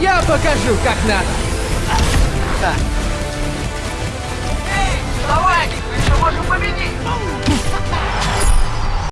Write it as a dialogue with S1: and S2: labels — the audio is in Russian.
S1: Я покажу, как надо.